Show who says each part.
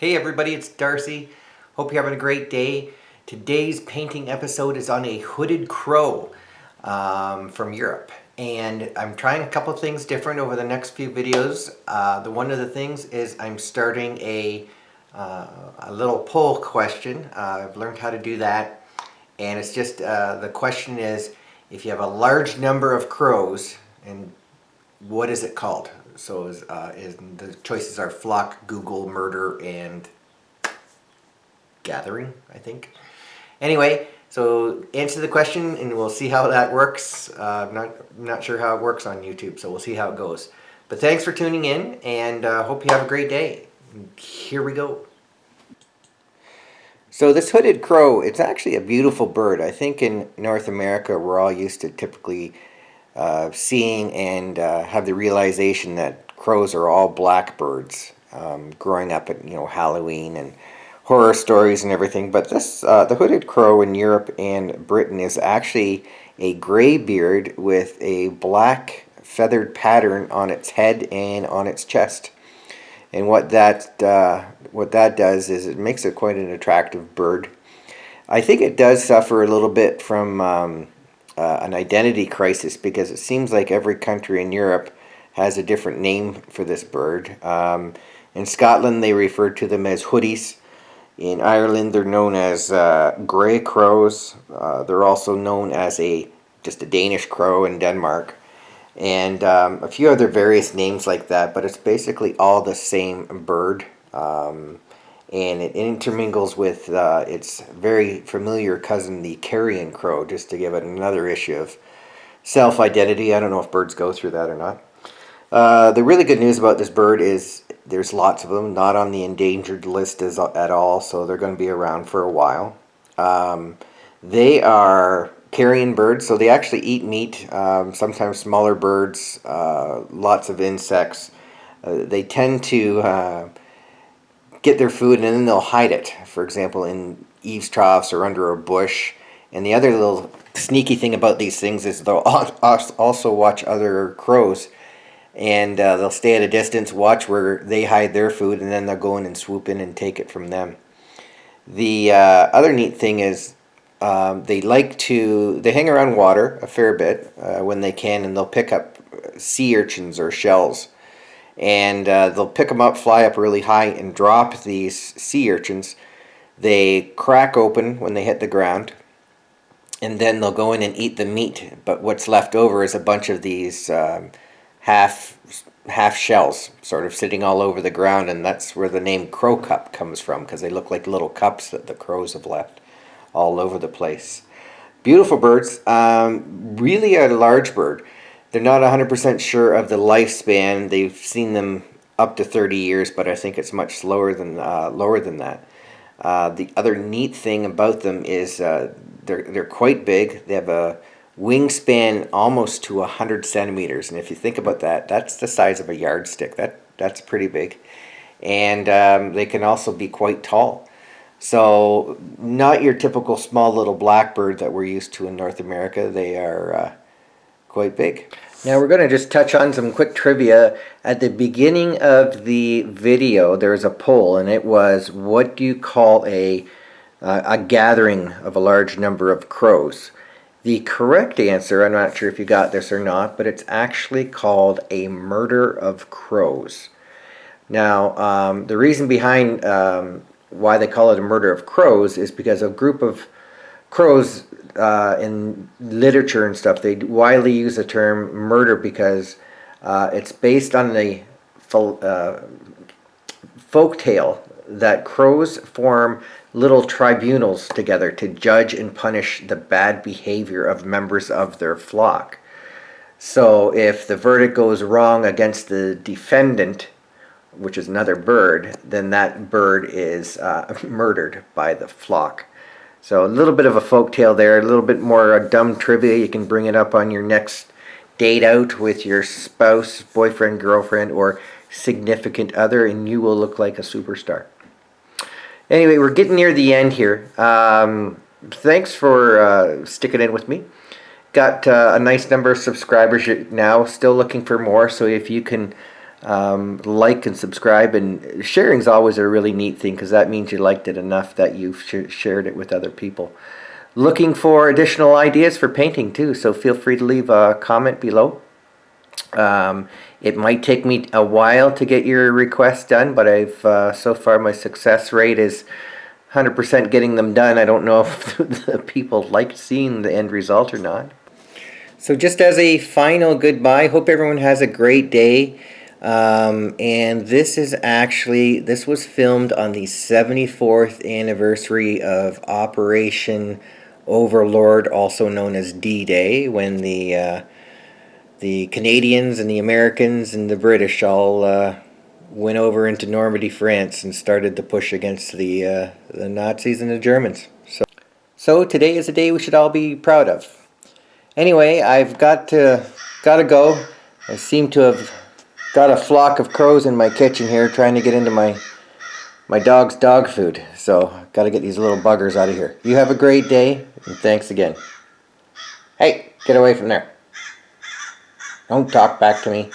Speaker 1: Hey everybody, it's Darcy. Hope you're having a great day. Today's painting episode is on a hooded crow um, from Europe. And I'm trying a couple things different over the next few videos. Uh, the one of the things is I'm starting a, uh, a little poll question. Uh, I've learned how to do that. And it's just, uh, the question is, if you have a large number of crows, and what is it called? So is, uh, is the choices are flock, gaggle, murder, and gathering, I think. Anyway, so answer the question and we'll see how that works. Uh, I'm not, not sure how it works on YouTube, so we'll see how it goes. But thanks for tuning in and uh, hope you have a great day. Here we go. So this hooded crow, it's actually a beautiful bird. I think in North America we're all used to typically uh, seeing and uh, have the realization that crows are all blackbirds um, growing up at you know Halloween and horror stories and everything. But this uh, the hooded crow in Europe and Britain is actually a gray beard with a black feathered pattern on its head and on its chest. And what that uh, what that does is it makes it quite an attractive bird. I think it does suffer a little bit from um, uh, an identity crisis because it seems like every country in Europe has a different name for this bird. Um, in Scotland, they refer to them as hoodies. In Ireland, they're known as uh, grey crows. Uh, they're also known as a just a Danish crow in Denmark. And um, a few other various names like that, but it's basically all the same bird. Um, and it intermingles with uh, its very familiar cousin, the carrion crow, just to give it another issue of self-identity. I don't know if birds go through that or not. Uh, the really good news about this bird is there's lots of them, not on the endangered list as, at all, so they're going to be around for a while. Um, they are carrion birds, so they actually eat meat, um, sometimes smaller birds, uh, lots of insects. Uh, they tend to uh, get their food and then they'll hide it. For example, in eaves troughs or under a bush. And the other little sneaky thing about these things is they'll also watch other crows and uh, they'll stay at a distance, watch where they hide their food, and then they'll go in and swoop in and take it from them. The uh, other neat thing is um, they like to, they hang around water a fair bit uh, when they can, and they'll pick up sea urchins or shells and uh, they'll pick them up, fly up really high, and drop these sea urchins. They crack open when they hit the ground, and then they'll go in and eat the meat. But what's left over is a bunch of these um, half half shells sort of sitting all over the ground, and that's where the name crow cup comes from because they look like little cups that the crows have left all over the place. Beautiful birds, um, really a large bird. They're not 100% sure of the lifespan. They've seen them up to 30 years, but I think it's much slower than uh, lower than that. Uh, the other neat thing about them is uh, they're, they're quite big. They have a wingspan almost to 100 centimeters. And if you think about that, that's the size of a yardstick. That, that's pretty big. And um, they can also be quite tall. So not your typical small little blackbird that we're used to in North America. They are uh, quite big. Now we're going to just touch on some quick trivia. At the beginning of the video there was a poll and it was what do you call a, uh, a gathering of a large number of crows? The correct answer, I'm not sure if you got this or not, but it's actually called a murder of crows. Now um, the reason behind um, why they call it a murder of crows is because a group of crows uh, in literature and stuff, they widely use the term murder because uh, it's based on the uh, folk tale that crows form little tribunals together to judge and punish the bad behavior of members of their flock. So if the verdict goes wrong against the defendant, which is another bird, then that bird is uh, murdered by the flock. So a little bit of a folk tale there, a little bit more dumb trivia. You can bring it up on your next date out with your spouse, boyfriend, girlfriend, or significant other, and you will look like a superstar. Anyway, we're getting near the end here. Um, thanks for uh, sticking in with me. Got uh, a nice number of subscribers now, still looking for more, so if you can Um, like and subscribe, and sharing is always a really neat thing because that means you liked it enough that you've sh shared it with other people. Looking for additional ideas for painting too, so feel free to leave a comment below. Um, it might take me a while to get your requests done, but I've uh, so far my success rate is 100% getting them done. I don't know if the people like seeing the end result or not. So just as a final goodbye, hope everyone has a great day. Um, and this is actually, this was filmed on the 74th anniversary of Operation Overlord, also known as D-Day, when the uh, the Canadians and the Americans and the British all uh, went over into Normandy, France, and started to push against the uh, the Nazis and the Germans. So, so today is a day we should all be proud of. Anyway, I've got to got to go. I seem to have got a flock of crows in my kitchen here, trying to get into my my dog's dog food. So, got to get these little buggers out of here. You have a great day, and thanks again. Hey, get away from there. Don't talk back to me.